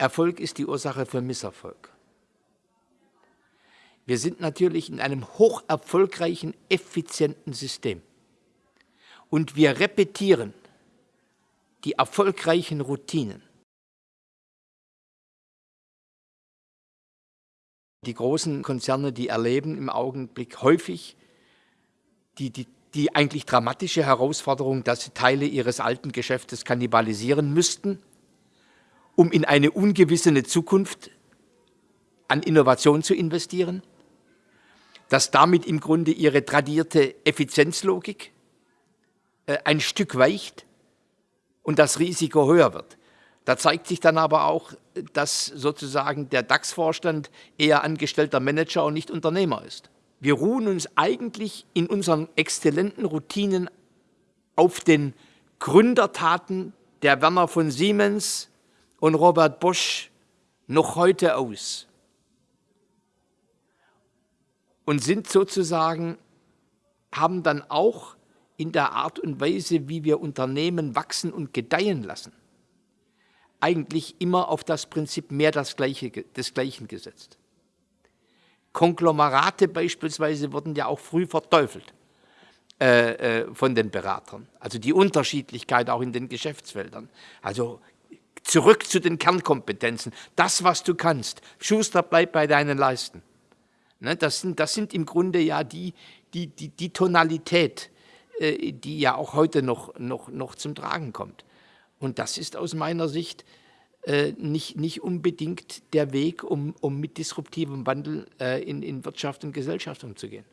Erfolg ist die Ursache für Misserfolg. Wir sind natürlich in einem hoch erfolgreichen, effizienten System. Und wir repetieren die erfolgreichen Routinen. Die großen Konzerne, die erleben im Augenblick häufig die, die, die eigentlich dramatische Herausforderung, dass sie Teile ihres alten Geschäftes kannibalisieren müssten, um in eine ungewissene Zukunft an Innovation zu investieren, dass damit im Grunde ihre tradierte Effizienzlogik äh, ein Stück weicht und das Risiko höher wird. Da zeigt sich dann aber auch, dass sozusagen der DAX-Vorstand eher angestellter Manager und nicht Unternehmer ist. Wir ruhen uns eigentlich in unseren exzellenten Routinen auf den Gründertaten der Werner von Siemens und Robert Bosch noch heute aus und sind sozusagen, haben dann auch in der Art und Weise, wie wir Unternehmen wachsen und gedeihen lassen, eigentlich immer auf das Prinzip mehr das Gleiche, desgleichen gesetzt. Konglomerate beispielsweise wurden ja auch früh verteufelt äh, äh, von den Beratern. Also die Unterschiedlichkeit auch in den Geschäftsfeldern. Also zurück zu den Kernkompetenzen. Das, was du kannst. Schuster, bleib bei deinen Leisten. Ne, das, sind, das sind im Grunde ja die, die, die, die Tonalität, äh, die ja auch heute noch, noch, noch zum Tragen kommt. Und das ist aus meiner Sicht äh, nicht, nicht unbedingt der Weg, um, um mit disruptivem Wandel äh, in, in Wirtschaft und Gesellschaft umzugehen.